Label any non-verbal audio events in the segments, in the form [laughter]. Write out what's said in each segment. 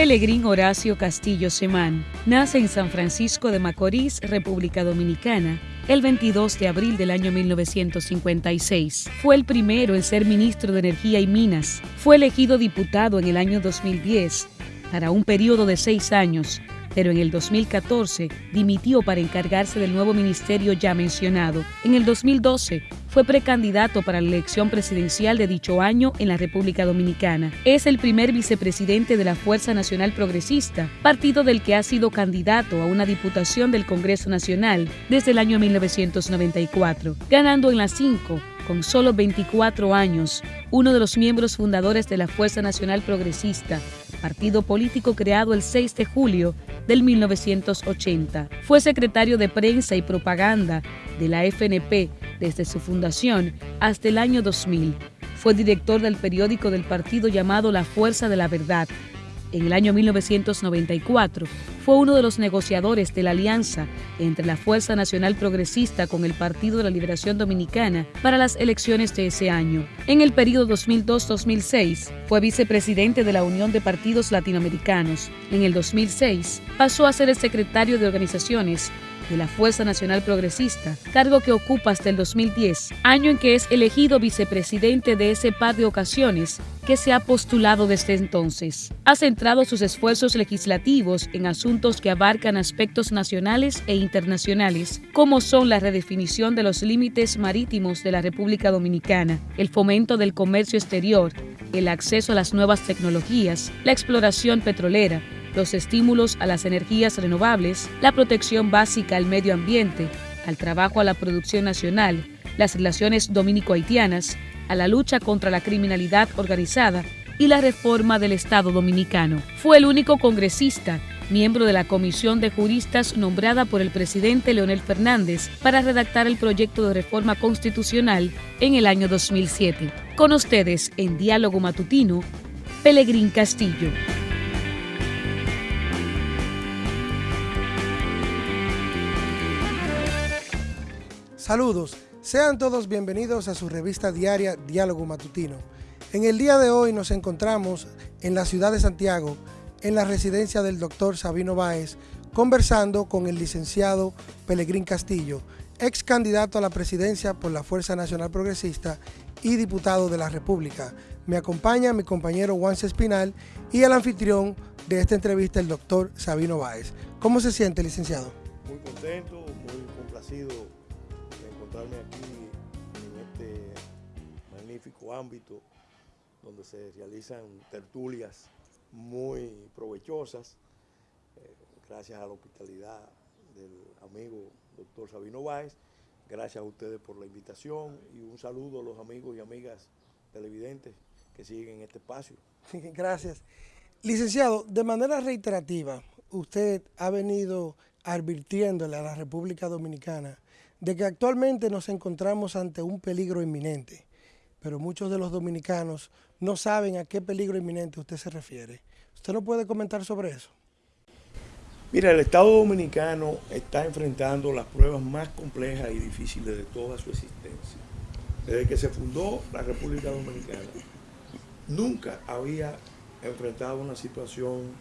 Pelegrín Horacio Castillo Semán nace en San Francisco de Macorís, República Dominicana, el 22 de abril del año 1956. Fue el primero en ser ministro de Energía y Minas. Fue elegido diputado en el año 2010 para un periodo de seis años, pero en el 2014 dimitió para encargarse del nuevo ministerio ya mencionado. En el 2012 fue precandidato para la elección presidencial de dicho año en la República Dominicana. Es el primer vicepresidente de la Fuerza Nacional Progresista, partido del que ha sido candidato a una diputación del Congreso Nacional desde el año 1994, ganando en las cinco con solo 24 años, uno de los miembros fundadores de la Fuerza Nacional Progresista, partido político creado el 6 de julio del 1980. Fue secretario de prensa y propaganda de la FNP desde su fundación hasta el año 2000. Fue director del periódico del partido llamado La Fuerza de la Verdad. En el año 1994 fue uno de los negociadores de la alianza entre la Fuerza Nacional Progresista con el Partido de la Liberación Dominicana para las elecciones de ese año. En el periodo 2002-2006 fue vicepresidente de la Unión de Partidos Latinoamericanos. En el 2006 pasó a ser el secretario de organizaciones de la Fuerza Nacional Progresista, cargo que ocupa hasta el 2010, año en que es elegido vicepresidente de ese par de ocasiones que se ha postulado desde entonces. Ha centrado sus esfuerzos legislativos en asuntos que abarcan aspectos nacionales e internacionales, como son la redefinición de los límites marítimos de la República Dominicana, el fomento del comercio exterior, el acceso a las nuevas tecnologías, la exploración petrolera, los estímulos a las energías renovables, la protección básica al medio ambiente, al trabajo a la producción nacional, las relaciones dominico-haitianas, a la lucha contra la criminalidad organizada y la reforma del Estado dominicano. Fue el único congresista, miembro de la comisión de juristas nombrada por el presidente Leonel Fernández para redactar el proyecto de reforma constitucional en el año 2007. Con ustedes, en Diálogo Matutino, Pelegrín Castillo. Saludos, sean todos bienvenidos a su revista diaria Diálogo Matutino. En el día de hoy nos encontramos en la ciudad de Santiago, en la residencia del doctor Sabino Báez, conversando con el licenciado Pelegrín Castillo, ex candidato a la presidencia por la Fuerza Nacional Progresista y diputado de la República. Me acompaña mi compañero Juan Espinal y el anfitrión de esta entrevista, el doctor Sabino Báez. ¿Cómo se siente, licenciado? Muy contento, muy complacido ámbito donde se realizan tertulias muy provechosas, eh, gracias a la hospitalidad del amigo doctor Sabino Báez, gracias a ustedes por la invitación y un saludo a los amigos y amigas televidentes que siguen este espacio. Gracias. Licenciado, de manera reiterativa, usted ha venido advirtiéndole a la República Dominicana de que actualmente nos encontramos ante un peligro inminente, pero muchos de los dominicanos no saben a qué peligro inminente usted se refiere. ¿Usted no puede comentar sobre eso? Mira, el Estado Dominicano está enfrentando las pruebas más complejas y difíciles de toda su existencia. Desde que se fundó la República Dominicana, nunca había enfrentado una situación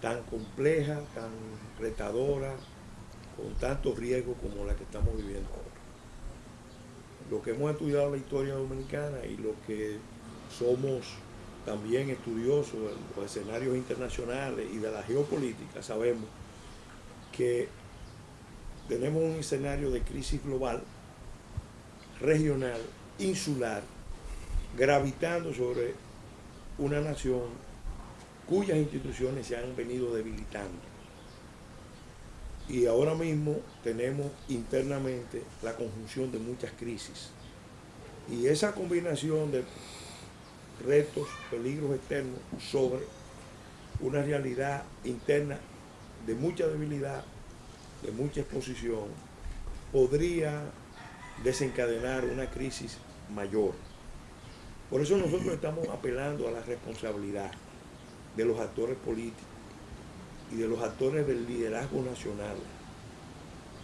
tan compleja, tan retadora, con tanto riesgo como la que estamos viviendo ahora. Lo que hemos estudiado la historia dominicana y lo que somos también estudiosos de los escenarios internacionales y de la geopolítica, sabemos que tenemos un escenario de crisis global, regional, insular, gravitando sobre una nación cuyas instituciones se han venido debilitando y ahora mismo tenemos internamente la conjunción de muchas crisis. Y esa combinación de retos, peligros externos sobre una realidad interna de mucha debilidad, de mucha exposición, podría desencadenar una crisis mayor. Por eso nosotros estamos apelando a la responsabilidad de los actores políticos, y de los actores del liderazgo nacional,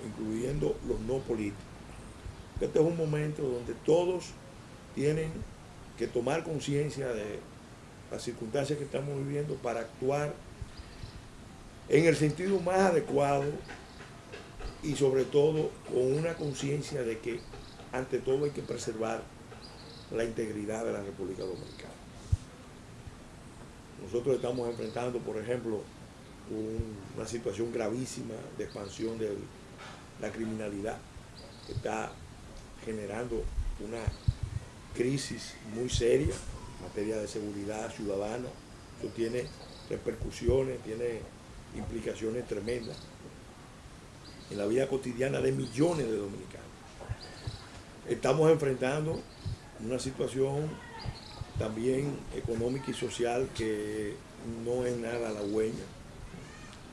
incluyendo los no políticos. Este es un momento donde todos tienen que tomar conciencia de las circunstancias que estamos viviendo para actuar en el sentido más adecuado y sobre todo con una conciencia de que ante todo hay que preservar la integridad de la República Dominicana. Nosotros estamos enfrentando, por ejemplo, una situación gravísima de expansión de la criminalidad que está generando una crisis muy seria en materia de seguridad ciudadana. Eso tiene repercusiones, tiene implicaciones tremendas en la vida cotidiana de millones de dominicanos. Estamos enfrentando una situación también económica y social que no es nada halagüeña,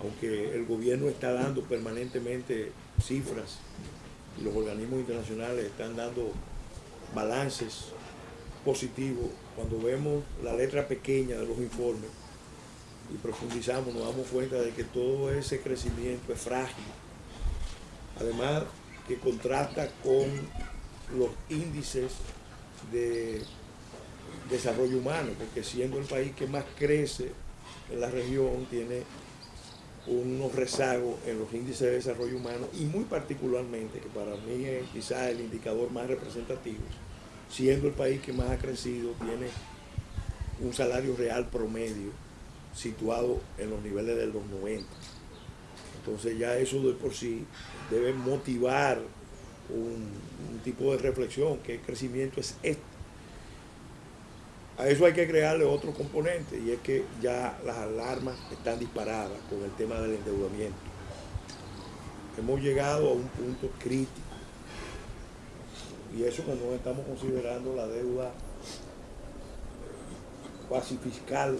aunque el gobierno está dando permanentemente cifras los organismos internacionales están dando balances positivos, cuando vemos la letra pequeña de los informes y profundizamos, nos damos cuenta de que todo ese crecimiento es frágil. Además, que contrasta con los índices de desarrollo humano, porque siendo el país que más crece en la región, tiene unos rezagos en los índices de desarrollo humano y muy particularmente, que para mí es quizás el indicador más representativo, siendo el país que más ha crecido, tiene un salario real promedio situado en los niveles de los 90. Entonces ya eso de por sí debe motivar un, tipo de reflexión, que el crecimiento es este. A eso hay que crearle otro componente y es que ya las alarmas están disparadas con el tema del endeudamiento. Hemos llegado a un punto crítico y eso cuando estamos considerando la deuda cuasi fiscal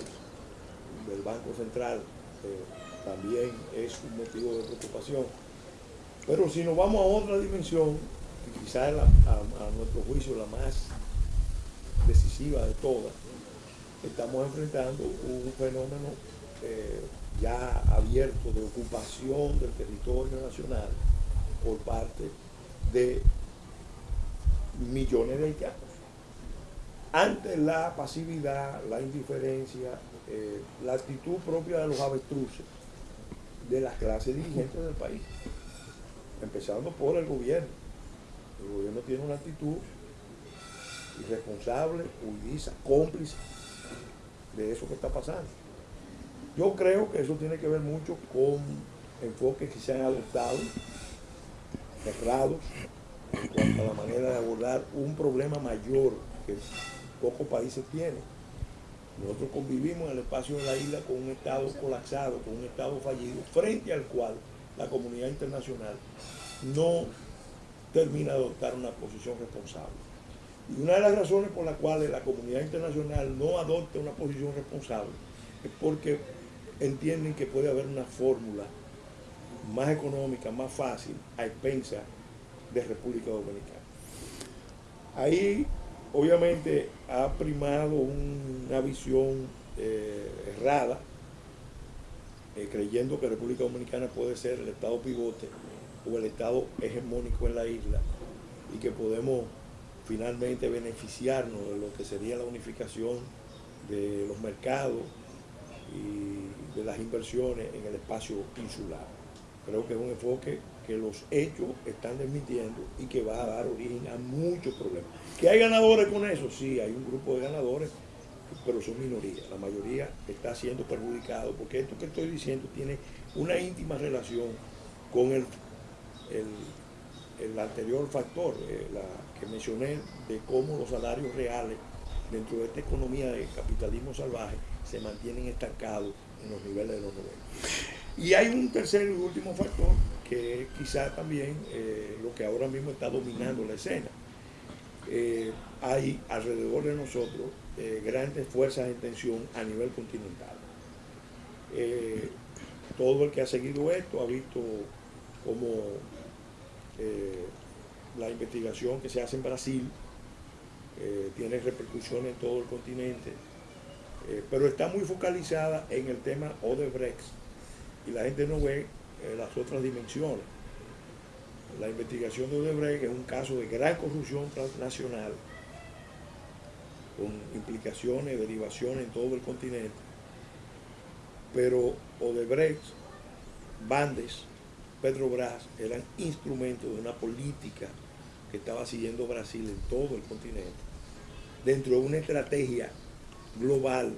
del Banco Central eh, también es un motivo de preocupación. Pero si nos vamos a otra dimensión, quizás a, nuestro juicio la más decisiva de todas, estamos enfrentando un fenómeno eh, ya abierto de ocupación del territorio nacional por parte de millones de haitianos. Ante la pasividad, la indiferencia, eh, la actitud propia de los avestruces de las clases dirigentes del país empezando por el gobierno. El gobierno tiene una actitud irresponsable, huidiza, cómplice de eso que está pasando. Yo creo que eso tiene que ver mucho con enfoques que se han adoptado, cerrados, en cuanto a la manera de abordar un problema mayor que pocos países tienen. Nosotros convivimos en el espacio de la isla con un Estado colapsado, con un Estado fallido, frente al cual la comunidad internacional no termina de adoptar una posición responsable. Y una de las razones por las cuales la comunidad internacional no adopta una posición responsable es porque entienden que puede haber una fórmula más económica, más fácil, a expensa de República Dominicana. Ahí obviamente ha primado una visión eh, errada eh, creyendo que República Dominicana puede ser el Estado pivote o el Estado hegemónico en la isla y que podemos finalmente beneficiarnos de lo que sería la unificación de los mercados y de las inversiones en el espacio insular. Creo que es un enfoque que los hechos están desmintiendo y que va a dar origen a muchos problemas. ¿Que hay ganadores con eso? Sí, hay un grupo de ganadores pero son minorías. La mayoría está siendo perjudicado porque esto que estoy diciendo tiene una íntima relación con el, el, anterior factor eh, que mencioné de cómo los salarios reales dentro de esta economía de capitalismo salvaje se mantienen estancados en los niveles de los 90. Y hay un tercer y último factor que quizá también eh, lo que ahora mismo está dominando la escena. Eh, hay alrededor de nosotros grandes fuerzas de tensión a nivel continental. Todo el que ha seguido esto ha visto cómo eh, la investigación que se hace en Brasil tiene repercusiones en todo el continente, pero está muy focalizada en el tema Odebrecht y la gente no ve las otras dimensiones. La investigación de Odebrecht es un caso de gran corrupción transnacional con implicaciones, derivaciones en todo el continente. Pero Odebrecht, Bandes, Petrobras eran instrumentos de una política que estaba siguiendo Brasil en todo el continente, dentro de una estrategia global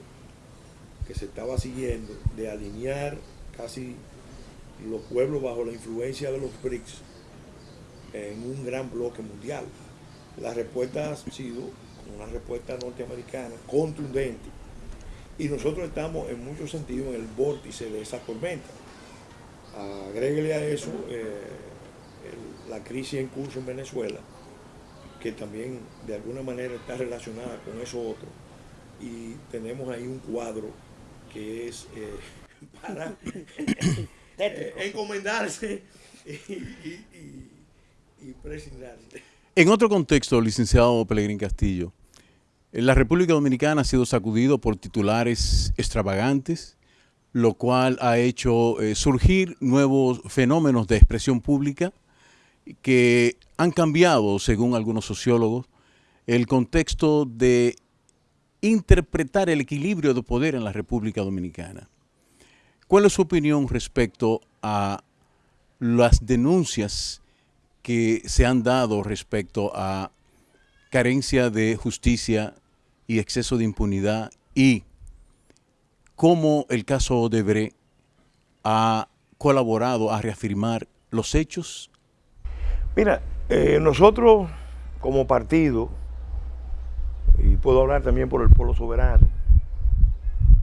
que se estaba siguiendo de alinear casi los pueblos bajo la influencia de los BRICS en un gran bloque mundial. La respuesta ha sido una respuesta norteamericana contundente y nosotros estamos en muchos sentidos en el vórtice de esa tormenta. Agréguele a eso eh, la crisis en curso en Venezuela, que también de alguna manera está relacionada con eso otro. Y tenemos ahí un cuadro que es eh, [laughs] para [coughs] eh, encomendarse [laughs] y, y, En otro contexto, licenciado Pelegrín Castillo, la República Dominicana ha sido sacudido por titulares extravagantes, lo cual ha hecho eh, surgir nuevos fenómenos de expresión pública que han cambiado, según algunos sociólogos, el contexto de interpretar el equilibrio de poder en la República Dominicana. ¿Cuál es su opinión respecto a las denuncias que se han dado respecto a carencia de justicia y exceso de impunidad y cómo el caso Bre ha colaborado a reafirmar los hechos? Mira, eh, nosotros como partido, y puedo hablar también por el pueblo soberano,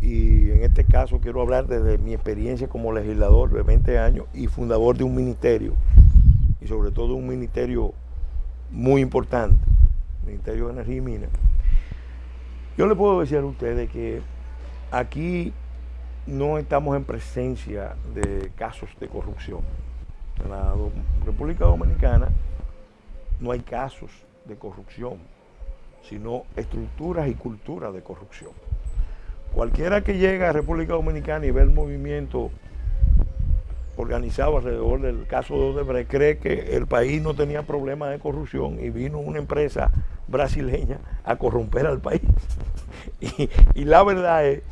y en este caso quiero hablar desde mi experiencia como legislador de 20 años y fundador de un ministerio, y sobre todo un ministerio muy importante, Ministerio de Energía y Minas. Yo le puedo decir a ustedes que aquí no estamos en presencia de casos de corrupción. En la República Dominicana no hay casos de corrupción, sino estructuras y culturas de corrupción. Cualquiera que llegue a República Dominicana y ve el movimiento organizado alrededor del caso de Odebrecht cree que el país no tenía problemas de corrupción y vino una empresa brasileña a corromper al país. [laughs] y, la verdad es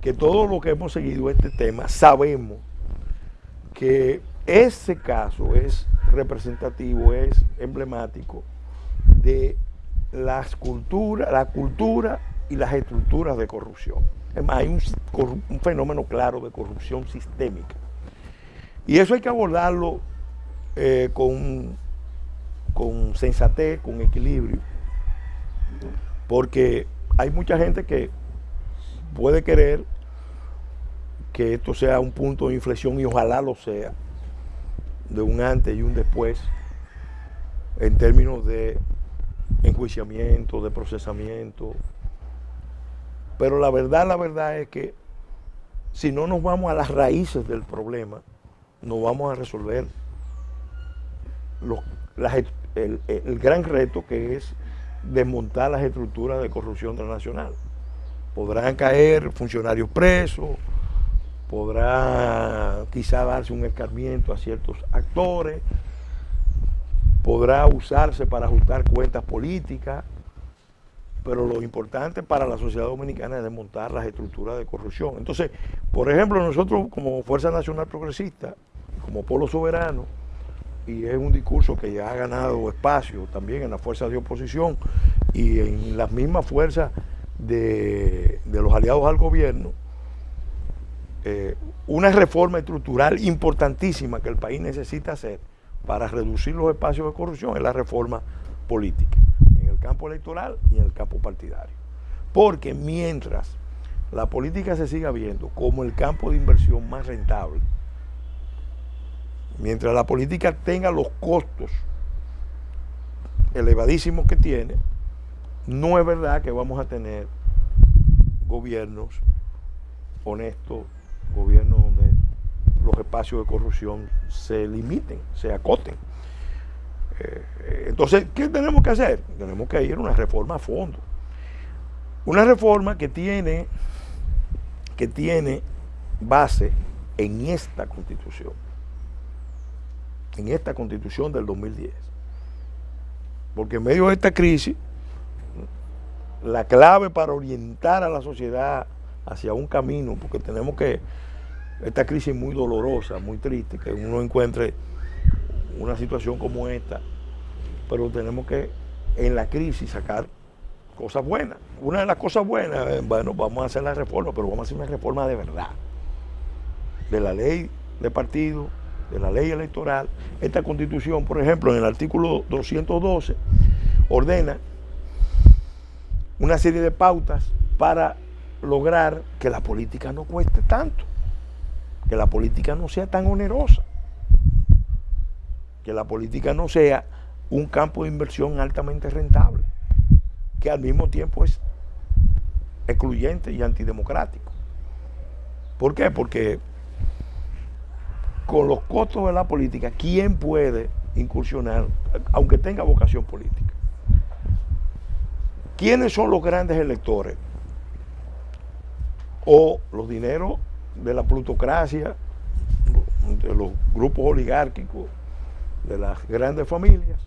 que todos los que hemos seguido este tema sabemos que ese caso es representativo, es emblemático de las culturas, la cultura y las estructuras de corrupción. Es más, hay un fenómeno claro de corrupción sistémica. Y eso hay que abordarlo eh, con, con sensatez, con equilibrio, porque hay mucha gente que puede querer que esto sea un punto de inflexión y ojalá lo sea, de un antes y un después, en términos de enjuiciamiento, de procesamiento. Pero la verdad, la verdad es que si no nos vamos a las raíces del problema, no vamos a resolver el, gran reto que es desmontar las estructuras de corrupción transnacional. Podrán caer funcionarios presos, podrá quizá darse un escarmiento a ciertos actores, podrá usarse para ajustar cuentas políticas, pero lo importante para la sociedad dominicana es desmontar las estructuras de corrupción. Entonces, por ejemplo, nosotros como Fuerza Nacional Progresista como polo soberano y es un discurso que ya ha ganado espacio también en las fuerzas de oposición y en las mismas fuerzas de, los aliados al gobierno, eh, una reforma estructural importantísima que el país necesita hacer para reducir los espacios de corrupción es la reforma política, en el campo electoral y en el campo partidario. Porque mientras la política se siga viendo como el campo de inversión más rentable, mientras la política tenga los costos elevadísimos que tiene, no es verdad que vamos a tener gobiernos honestos, gobiernos donde los espacios de corrupción se limiten, se acoten. Eh, entonces, ¿qué tenemos que hacer? Tenemos que ir a una reforma a fondo. Una reforma que tiene, que tiene base en esta constitución en esta constitución del 2010. Porque en medio de esta crisis, la clave para orientar a la sociedad hacia un camino, porque tenemos que, esta crisis muy dolorosa, muy triste, que uno encuentre una situación como esta, pero tenemos que en la crisis sacar cosas buenas. Una de las cosas buenas, eh, bueno, vamos a hacer la reforma, pero vamos a hacer una reforma de verdad. De la ley de partido, de la ley electoral. Esta constitución, por ejemplo, en el artículo 212, ordena una serie de pautas para lograr que la política no cueste tanto, que la política no sea tan onerosa, que la política no sea un campo de inversión altamente rentable, que al mismo tiempo es excluyente y antidemocrático. ¿Por qué? Porque con los costos de la política, ¿quién puede incursionar, aunque tenga vocación política? ¿Quiénes son los grandes electores? O los dineros de la plutocracia, de los grupos oligárquicos, de las grandes familias,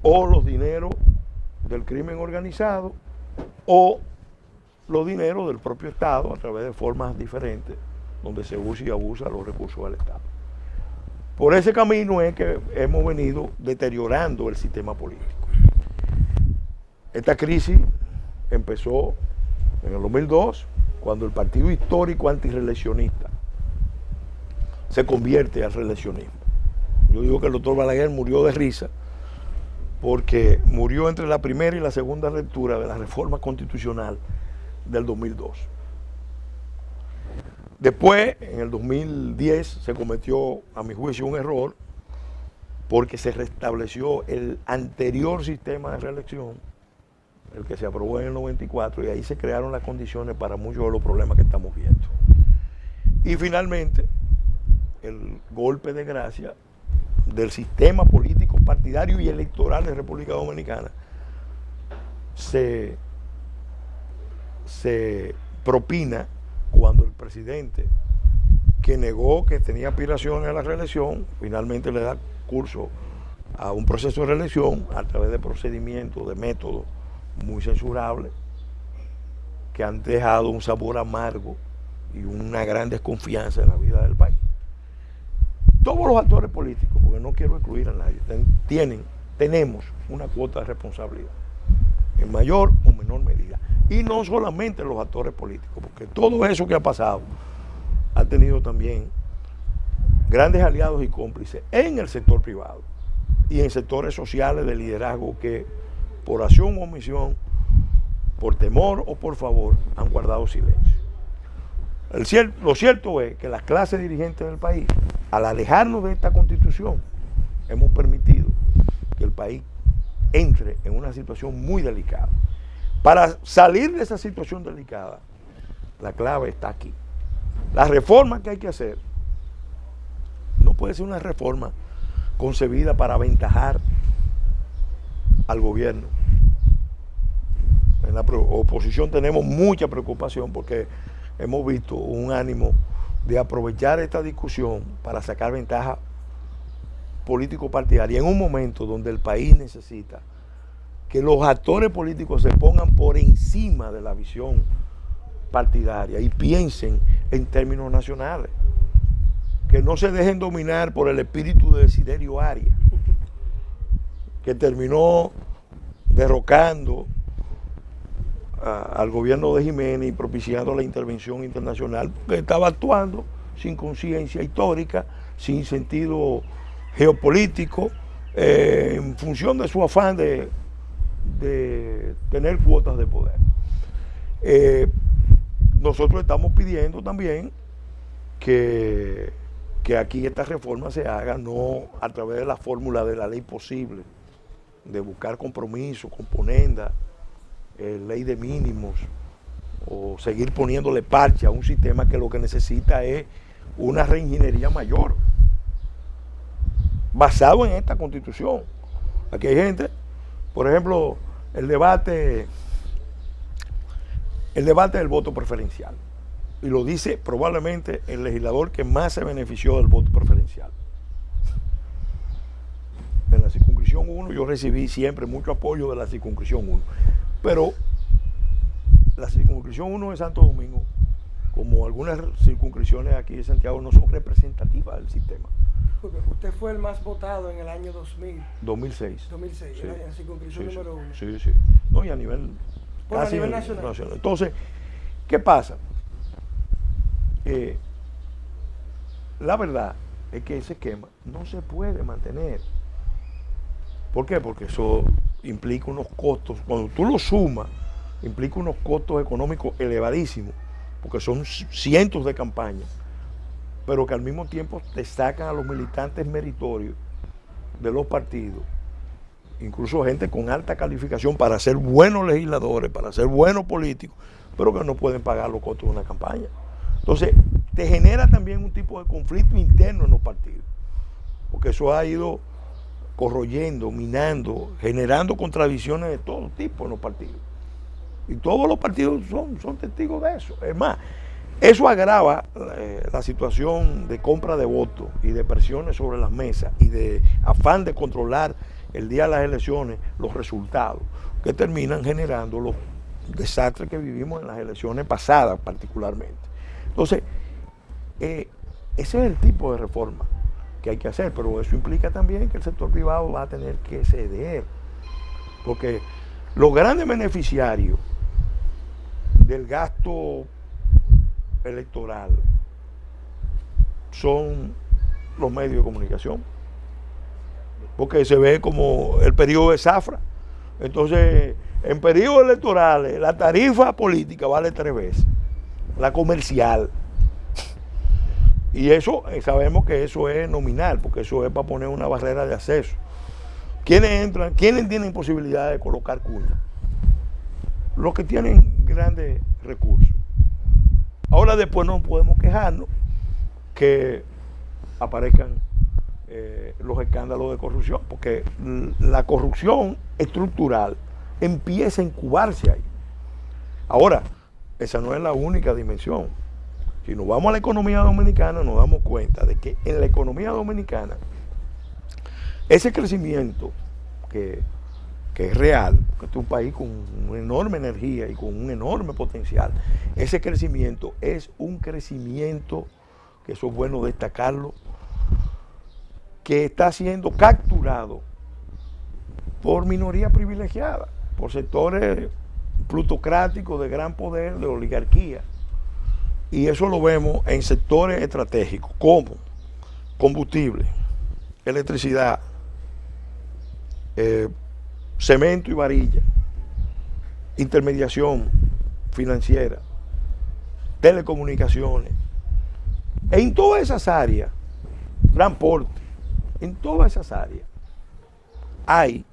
o los dineros del crimen organizado, o los dineros del propio Estado a través de formas diferentes, donde se usa y abusa los recursos del Estado. Por ese camino es que hemos venido deteriorando el sistema político. Esta crisis empezó en el 2002, cuando el partido histórico antireeleccionista se convierte al reeleccionismo. Yo digo que el doctor Balaguer murió de risa porque murió entre la primera y la segunda lectura de la reforma constitucional del 2002. Después, en el 2010, se cometió, a mi juicio, un error porque se restableció el anterior sistema de reelección el que se aprobó en el 94, y ahí se crearon las condiciones para muchos de los problemas que estamos viendo. Y finalmente, el golpe de gracia del sistema político partidario y electoral de República Dominicana se, se propina cuando el presidente que negó que tenía aspiraciones a la reelección, finalmente le da curso a un proceso de reelección a través de procedimientos, de métodos muy censurables que han dejado un sabor amargo y una gran desconfianza en la vida del país. Todos los actores políticos, porque no quiero excluir a nadie, tienen, tenemos una cuota de responsabilidad, en mayor o menor medida. Y no solamente los actores políticos, porque todo eso que ha pasado ha tenido también grandes aliados y cómplices en el sector privado y en sectores sociales de liderazgo que por acción o omisión, por temor o por favor, han guardado silencio. lo cierto es que las clases dirigentes del país, al alejarnos de esta constitución, hemos permitido que el país entre en una situación muy delicada. Para salir de esa situación delicada, la clave está aquí. La reforma que hay que hacer no puede ser una reforma concebida para aventajar al gobierno. En la oposición tenemos mucha preocupación porque hemos visto un ánimo de aprovechar esta discusión para sacar ventaja político partidaria en un momento donde el país necesita que los actores políticos se pongan por encima de la visión partidaria y piensen en términos nacionales. Que no se dejen dominar por el espíritu de Desiderio Arias que terminó derrocando al gobierno de Jiménez y propiciando la intervención internacional, que estaba actuando sin conciencia histórica, sin sentido geopolítico, eh, en función de su afán de, tener cuotas de poder. Eh, nosotros estamos pidiendo también que, que aquí esta reforma se haga no a través de la fórmula de la ley posible, de buscar compromiso, componenda, eh, ley de mínimos, o seguir poniéndole parche a un sistema que lo que necesita es una reingeniería mayor, basado en esta constitución. Aquí hay gente, por ejemplo, el debate, el debate del voto preferencial. Y lo dice probablemente el legislador que más se benefició del voto preferencial en la circunscripción 1 yo recibí siempre mucho apoyo de la circunscripción 1. Pero la circunscripción 1 de Santo Domingo, como algunas circunscripciones aquí de Santiago, no son representativas del sistema. Usted fue el más votado en el año 2000. 2006. 2006, Sí. en la circunscripción Sí, número uno. Sí, sí. No, y a nivel, Bueno, a nivel nacional. Entonces, ¿qué pasa? Eh, la verdad es que ese esquema no se puede mantener. ¿Por qué? Porque eso implica unos costos, cuando tú lo sumas, implica unos costos económicos elevadísimos, porque son cientos de campañas, pero que al mismo tiempo te sacan a los militantes meritorios de los partidos, incluso gente con alta calificación para ser buenos legisladores, para ser buenos políticos, pero que no pueden pagar los costos de una campaña. Entonces, te genera también un tipo de conflicto interno en los partidos, porque eso ha ido corroyendo, minando, generando contradicciones de todo tipo en los partidos. Y todos los partidos son, son testigos de eso. Es más, eso agrava eh, la situación de compra de votos y de presiones sobre las mesas y de afán de controlar el día de las elecciones los resultados que terminan generando los desastres que vivimos en las elecciones pasadas particularmente. Entonces, eh, ese es el tipo de reforma que hay que hacer, pero eso implica también que el sector privado va a tener que ceder, porque los grandes beneficiarios del gasto electoral son los medios de comunicación, porque se ve como el periodo de zafra. Entonces, en periodos electorales, la tarifa política vale tres veces, la comercial. Y eso, eh, sabemos que eso es nominal, porque eso es para poner una barrera de acceso. ¿Quiénes entran? ¿Quiénes tienen posibilidad de colocar cuña? Los que tienen grandes recursos. Ahora después no podemos quejarnos que aparezcan eh, los escándalos de corrupción, porque la corrupción estructural empieza a incubarse ahí. Ahora, esa no es la única dimensión. Si nos vamos a la economía dominicana, nos damos cuenta de que en la economía dominicana, ese crecimiento que, que es real, que es un país con una enorme energía y con un enorme potencial, ese crecimiento es un crecimiento, que eso es bueno destacarlo, que está siendo capturado por minoría privilegiada, por sectores plutocráticos de gran poder, de oligarquía. Y eso lo vemos en sectores estratégicos como combustible, electricidad, eh, cemento y varilla, intermediación financiera, telecomunicaciones. En todas esas áreas, transporte, en todas esas áreas hay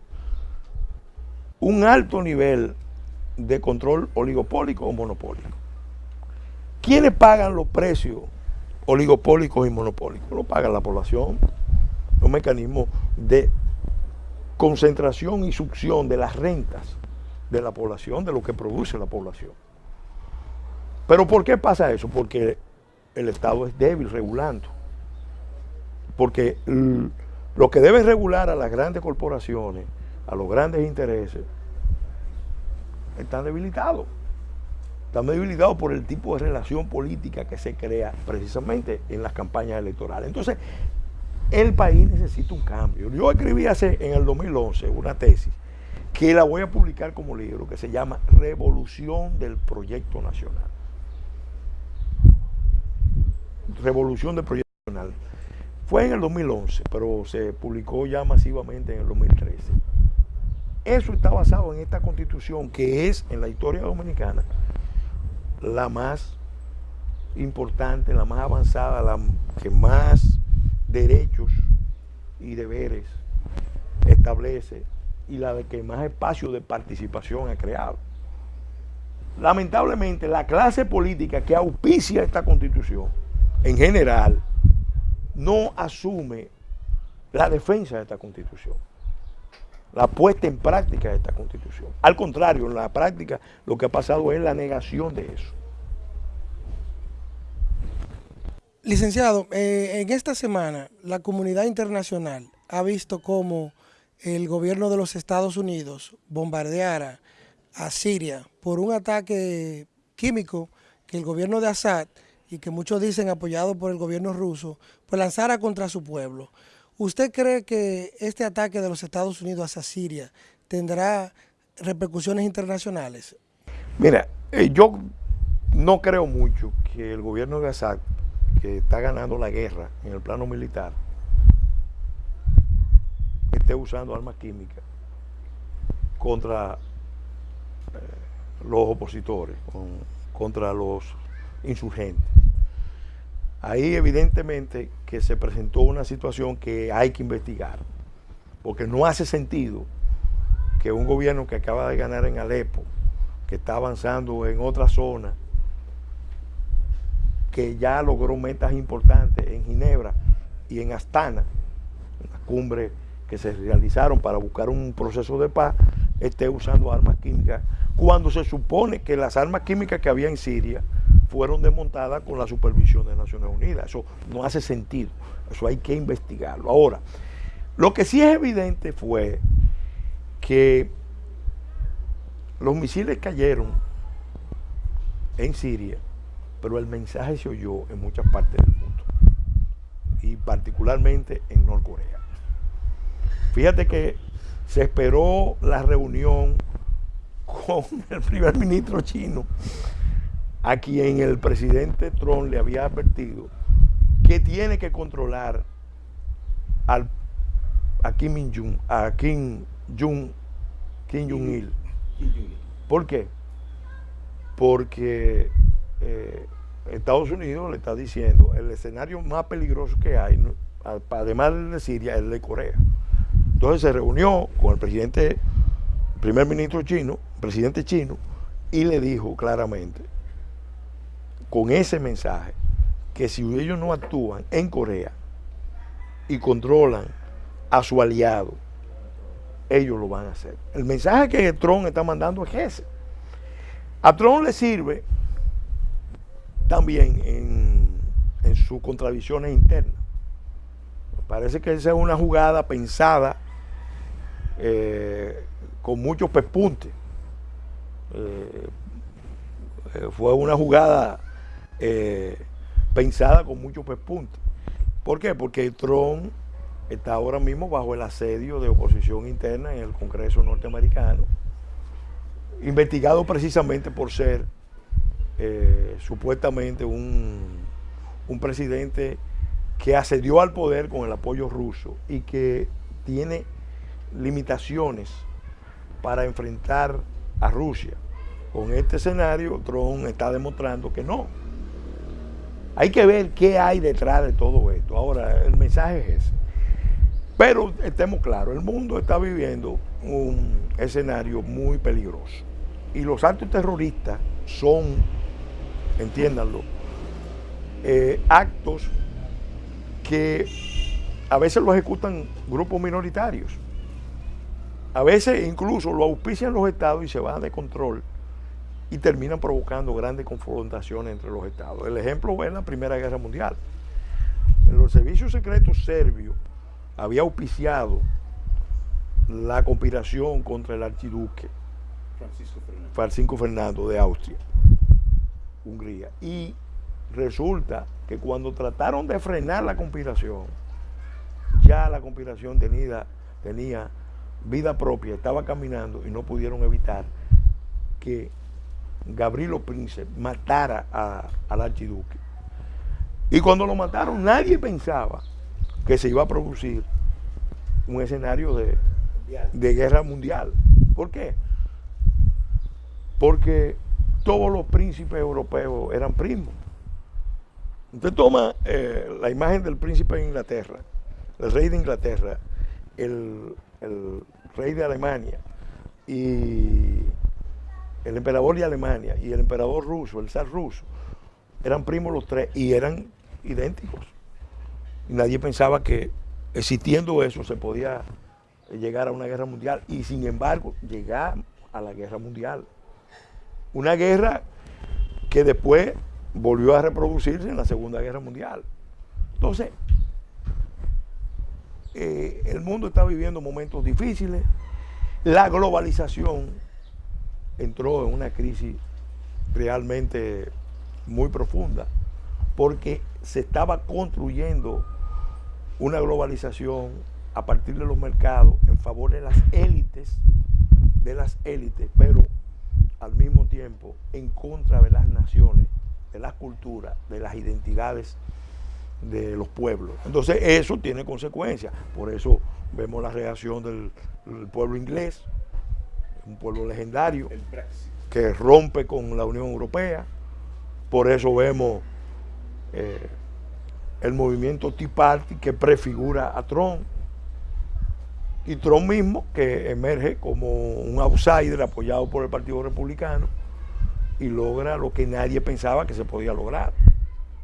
un alto nivel de control oligopólico o monopólico. ¿Quiénes pagan los precios oligopólicos y monopólicos? Lo paga la población. Un mecanismo de concentración y succión de las rentas de la población, de lo que produce la población. Pero ¿por qué pasa eso? Porque el Estado es débil regulando. Porque lo que debe regular a las grandes corporaciones, a los grandes intereses, están debilitados. Están debilitados por el tipo de relación política que se crea precisamente en las campañas electorales. Entonces, el país necesita un cambio. Yo escribí hace en el 2011 una tesis que la voy a publicar como libro, que se llama Revolución del Proyecto Nacional. Revolución del Proyecto Nacional. Fue en el 2011, pero se publicó ya masivamente en el 2013. Eso está basado en esta constitución que es en la historia dominicana la más importante, la más avanzada, la que más derechos y deberes establece y la de que más espacio de participación ha creado. Lamentablemente, la clase política que auspicia esta constitución, en general, no asume la defensa de esta constitución, la puesta en práctica de esta constitución. Al contrario, en la práctica lo que ha pasado es la negación de eso. Licenciado, eh, en esta semana la comunidad internacional ha visto cómo el gobierno de los Estados Unidos bombardeara a Siria por un ataque químico que el gobierno de Assad y que muchos dicen apoyado por el gobierno ruso, pues lanzara contra su pueblo. ¿Usted cree que este ataque de los Estados Unidos hacia Siria tendrá repercusiones internacionales? Mira, eh, yo no creo mucho que el gobierno de Assad, que está ganando la guerra en el plano militar, esté usando armas químicas contra eh, los opositores, contra los insurgentes. Ahí evidentemente que se presentó una situación que hay que investigar, porque no hace sentido que un gobierno que acaba de ganar en Alepo, que está avanzando en otra zona, que ya logró metas importantes en Ginebra y en Astana, en la cumbre que se realizaron para buscar un proceso de paz, esté usando armas químicas, cuando se supone que las armas químicas que había en Siria fueron desmontadas con la supervisión de Naciones Unidas. Eso no hace sentido. Eso hay que investigarlo. Ahora, lo que sí es evidente fue que los misiles cayeron en Siria, pero el mensaje se oyó en muchas partes del mundo y particularmente en Norcorea. Fíjate que se esperó la reunión con [laughs] el primer ministro chino a quien el presidente Trump le había advertido que tiene que controlar al, a Kim Jong-un, a Kim Jong Kim Jong Il. ¿Por qué? Porque eh, Estados Unidos le está diciendo el escenario más peligroso que hay, además de Siria, es el de Corea. Entonces se reunió con el presidente, el primer ministro chino, presidente chino, y le dijo claramente con ese mensaje que si ellos no actúan en Corea y controlan a su aliado, ellos lo van a hacer. El mensaje que Trump está mandando es ese. A Trump le sirve también en, sus contradicciones internas. Parece que esa es una jugada pensada eh, con muchos pespuntes. Eh, eh, fue una jugada pensada con muchos puntos. ¿Por qué? Porque Trump está ahora mismo bajo el asedio de oposición interna en el Congreso norteamericano, investigado precisamente por ser eh, supuestamente un, un presidente que asedió al poder con el apoyo ruso y que tiene limitaciones para enfrentar a Rusia. Con este escenario, Trump está demostrando que no, hay que ver qué hay detrás de todo esto. Ahora, el mensaje es ese. Pero estemos claros, el mundo está viviendo un escenario muy peligroso. Y los actos terroristas son, entiéndanlo, eh, actos que a veces lo ejecutan grupos minoritarios. A veces incluso lo auspician los estados y se van de control y terminan provocando grandes confrontaciones entre los estados. El ejemplo es la Primera Guerra Mundial. Los servicios secretos serbios había auspiciado la conspiración contra el archiduque Francisco Fernando, de Austria, Hungría. Y resulta que cuando trataron de frenar la conspiración, ya la conspiración tenía, tenía vida propia, estaba caminando y no pudieron evitar que Gabrielo Príncipe matara al archiduque. Y cuando lo mataron, nadie pensaba que se iba a producir un escenario de, guerra mundial. ¿Por qué? Porque todos los príncipes europeos eran primos. Usted toma eh, la imagen del príncipe de Inglaterra, el rey de Inglaterra, el, el rey de Alemania y el emperador de Alemania y el emperador ruso, el zar ruso, eran primos los tres y eran idénticos. Y nadie pensaba que existiendo eso se podía llegar a una guerra mundial y sin embargo llegar a la guerra mundial. Una guerra que después volvió a reproducirse en la Segunda Guerra Mundial. Entonces, eh, el mundo está viviendo momentos difíciles, la globalización entró en una crisis realmente muy profunda, porque se estaba construyendo una globalización a partir de los mercados en favor de las élites, de las élites, pero al mismo tiempo en contra de las naciones, de las culturas, de las identidades de los pueblos. Entonces eso tiene consecuencias. Por eso vemos la reacción del, pueblo inglés, un pueblo legendario, que rompe con la Unión Europea. Por eso vemos eh, el movimiento Tea Party que prefigura a Trump. Y Trump mismo, que emerge como un outsider apoyado por el Partido Republicano y logra lo que nadie pensaba que se podía lograr.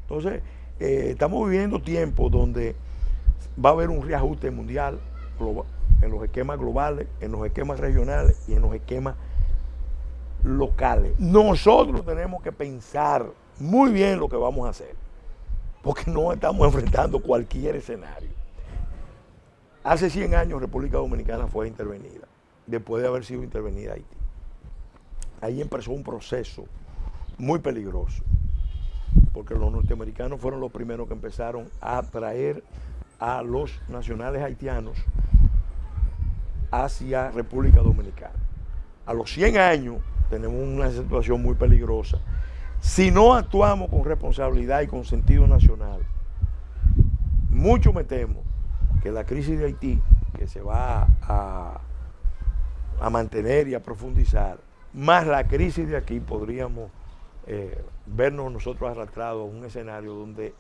Entonces, eh, estamos viviendo tiempos donde va a haber un reajuste mundial en los esquemas globales, en los esquemas regionales y en los esquemas locales. Nosotros tenemos que pensar muy bien lo que vamos a hacer, porque no estamos [laughs] enfrentando cualquier escenario. Hace 100 años República Dominicana fue intervenida, después de haber sido intervenida Haití. Ahí empezó un proceso muy peligroso porque los norteamericanos fueron los primeros que empezaron a traer a los nacionales haitianos hacia República Dominicana. A los 100 años tenemos una situación muy peligrosa. Si no actuamos con responsabilidad y con sentido nacional, mucho me temo que la crisis de Haití, que se va a, a mantener y a profundizar, más la crisis de aquí podríamos eh, vernos nosotros arrastrados a un escenario donde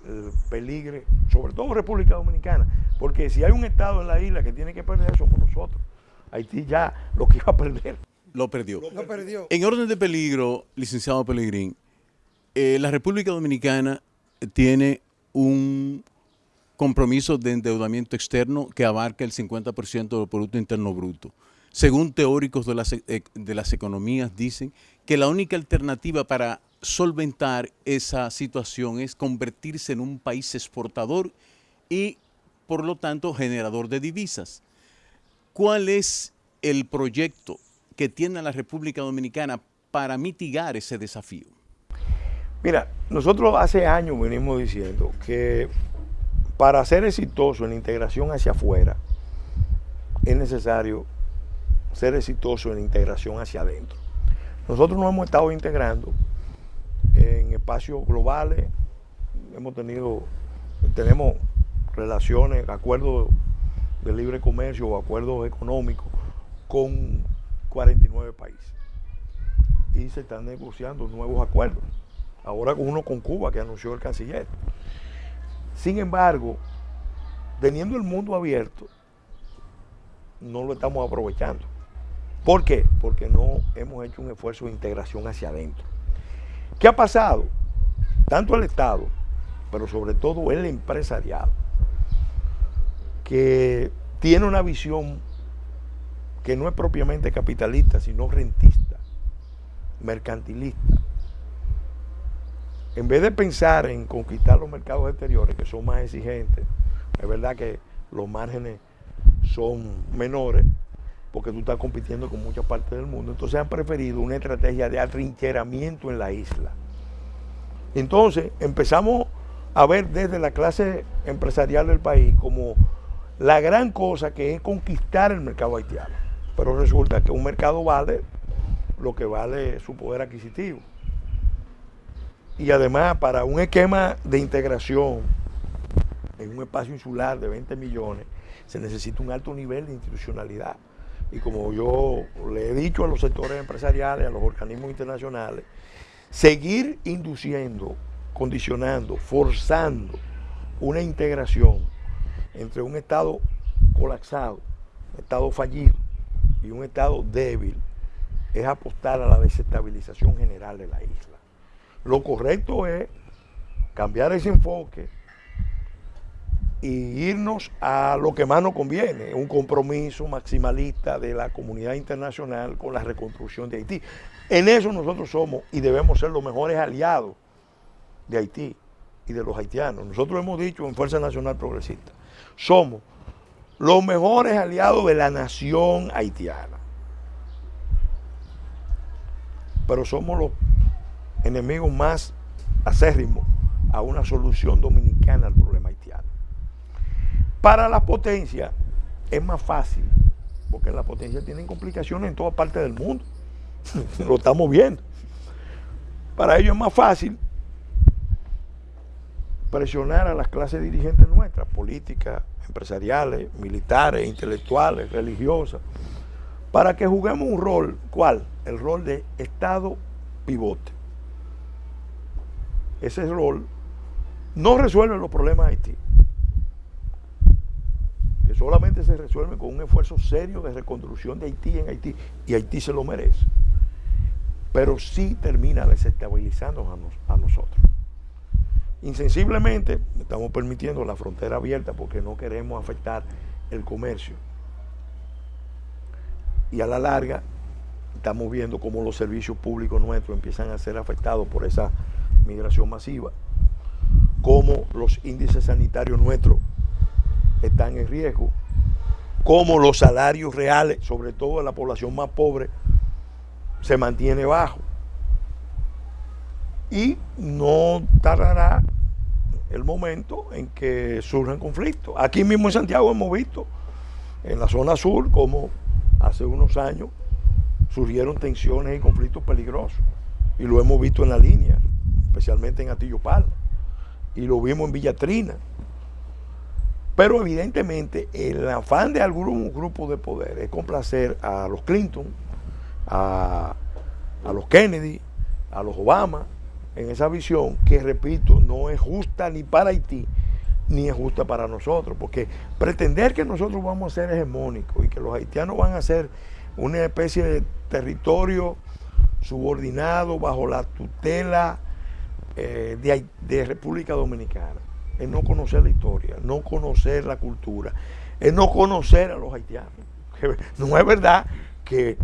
peligre, sobre todo República Dominicana, porque si hay un Estado en la isla que tiene que perder, somos nosotros. Haití ya lo que iba a perder. Lo perdió. Lo perdió. En orden de peligro, licenciado Pelegrín, eh, la República Dominicana tiene un compromiso de endeudamiento externo que abarca el 50% del Producto Interno Bruto. Según teóricos eh, de las economías, dicen que la única alternativa para solventar esa situación es convertirse en un país exportador y por lo tanto generador de divisas. ¿Cuál es el proyecto que tiene la República Dominicana para mitigar ese desafío? Mira, nosotros hace años venimos diciendo que para ser exitoso en la integración hacia afuera es necesario ser exitoso en la integración hacia adentro. Nosotros nos hemos estado integrando en espacios globales, hemos tenido, tenemos relaciones, acuerdos de libre comercio o acuerdos económicos con 49 países. Y se están negociando nuevos acuerdos. Ahora uno con Cuba que anunció el canciller. Sin embargo, teniendo el mundo abierto, no lo estamos aprovechando. ¿Por qué? Porque no hemos hecho un esfuerzo de integración hacia adentro. ¿Qué ha pasado? Tanto el Estado, pero sobre todo el empresariado, que tiene una visión que no es propiamente capitalista, sino rentista, mercantilista. En vez de pensar en conquistar los mercados exteriores, que son más exigentes, es verdad que los márgenes son menores, porque tú estás compitiendo con muchas partes del mundo. Entonces han preferido una estrategia de atrincheramiento en la isla. Entonces empezamos a ver desde la clase empresarial del país como la gran cosa que es conquistar el mercado haitiano. Pero resulta que un mercado vale lo que vale su poder adquisitivo. Y además para un esquema de integración en un espacio insular de 20 millones se necesita un alto nivel de institucionalidad y como yo le he dicho a los sectores empresariales, a los organismos internacionales, seguir induciendo, condicionando, forzando una integración entre un Estado colapsado, un Estado fallido y un Estado débil, es apostar a la desestabilización general de la isla. Lo correcto es cambiar ese enfoque y irnos a lo que más nos conviene, un compromiso maximalista de la comunidad internacional con la reconstrucción de Haití. En eso nosotros somos y debemos ser los mejores aliados de Haití y de los haitianos. Nosotros hemos dicho en Fuerza Nacional Progresista, somos los mejores aliados de la nación haitiana. pero somos los enemigos más acérrimos a una solución dominicana al problema haitiano. Para la potencia es más fácil, porque la potencia tienen complicaciones en toda parte del mundo. [laughs] Lo estamos viendo. Para ellos es más fácil presionar a las clases dirigentes nuestras, políticas, empresariales, militares, intelectuales, religiosas, para que juguemos un rol, ¿cuál? El rol de Estado pivote. Ese rol no resuelve los problemas de Haití, que solamente se resuelve con un esfuerzo serio de reconstrucción de Haití en Haití, y Haití se lo merece, pero sí termina desestabilizándonos a, nosotros. Insensiblemente estamos permitiendo la frontera abierta porque no queremos afectar el comercio. Y a la larga estamos viendo cómo los servicios públicos nuestros empiezan a ser afectados por esa migración masiva cómo los índices sanitarios nuestros están en riesgo, cómo los salarios reales, sobre todo en la población más pobre, se mantiene bajo. Y no tardará el momento en que surjan conflictos. Aquí mismo en Santiago hemos visto en la zona sur como hace unos años surgieron tensiones y conflictos peligrosos. Y lo hemos visto en la línea, especialmente en Atillo Palma y lo vimos en Villatrina. Pero evidentemente el afán de algún grupo de poder es complacer a los Clinton, a, los Kennedy, a los Obama, en esa visión que, repito, no es justa ni para Haití, ni es justa para nosotros, porque pretender que nosotros vamos a ser hegemónicos y que los haitianos van a ser una especie de territorio subordinado bajo la tutela eh, de, República Dominicana, es no conocer la historia, no conocer la cultura, es no conocer a los haitianos. [laughs] No es verdad que,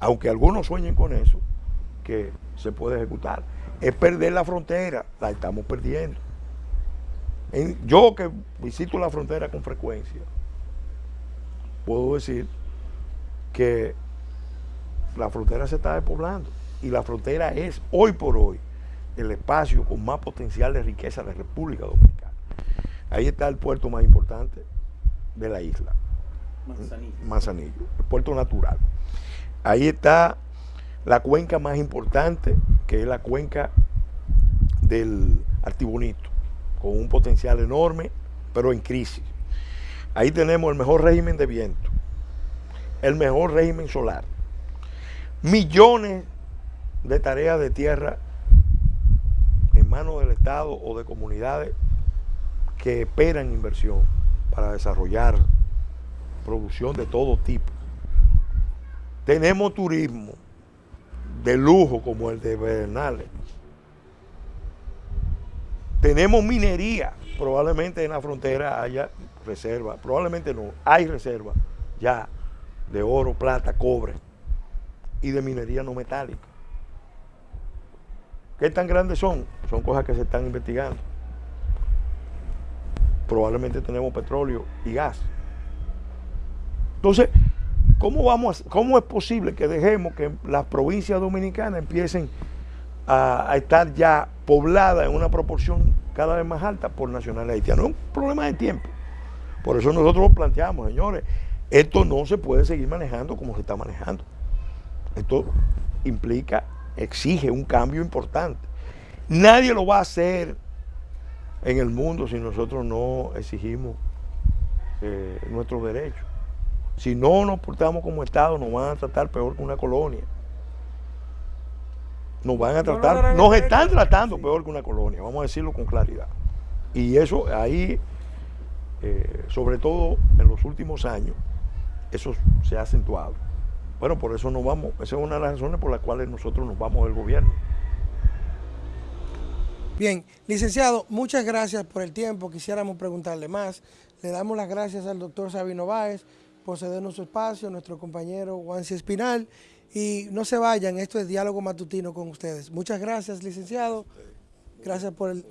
aunque algunos sueñen con eso, que se puede ejecutar. Es perder la frontera, la estamos perdiendo. yo que visito la frontera con frecuencia, puedo decir que la frontera se está despoblando y la frontera es hoy por hoy el espacio con más potencial de riqueza de República Dominicana. Ahí está el puerto más importante de la isla. Manzanillo. Manzanillo, el puerto natural. Ahí está la cuenca más importante, que es la cuenca del Artibonito, con un potencial enorme, pero en crisis. Ahí tenemos el mejor régimen de viento, el mejor régimen solar, millones de tareas de tierra manos del Estado o de comunidades que esperan inversión para desarrollar producción de todo tipo. Tenemos turismo de lujo como el de Bernales. Tenemos minería, probablemente en la frontera haya reserva, probablemente no, hay reserva ya de oro, plata, cobre y de minería no metálica. ¿Qué tan grandes son? Son cosas que se están investigando. Probablemente tenemos petróleo y gas. Entonces, ¿cómo, vamos ¿cómo es posible que dejemos que las provincias dominicanas empiecen a, estar ya pobladas en una proporción cada vez más alta por nacionales haitianos? Es un problema de tiempo. Por eso nosotros planteamos, señores, esto no se puede seguir manejando como se está manejando. Esto implica exige un cambio importante. Nadie lo va a hacer en el mundo si nosotros no exigimos eh, nuestros derechos. Si no nos portamos como Estado, nos van a tratar peor que una colonia. Nos van a tratar, nos están tratando peor que una colonia, vamos a decirlo con claridad. Y eso ahí, eh, sobre todo en los últimos años, eso se ha acentuado. Bueno, por eso nos vamos. Esa es una de las razones por las cuales nosotros nos vamos del gobierno. Bien, licenciado, muchas gracias por el tiempo. Quisiéramos preguntarle más. Le damos las gracias al doctor Sabino Báez por cedernos su espacio, nuestro compañero Juanci Espinal. Y no se vayan, esto es Diálogo Matutino con ustedes. Muchas gracias, licenciado. Gracias por el...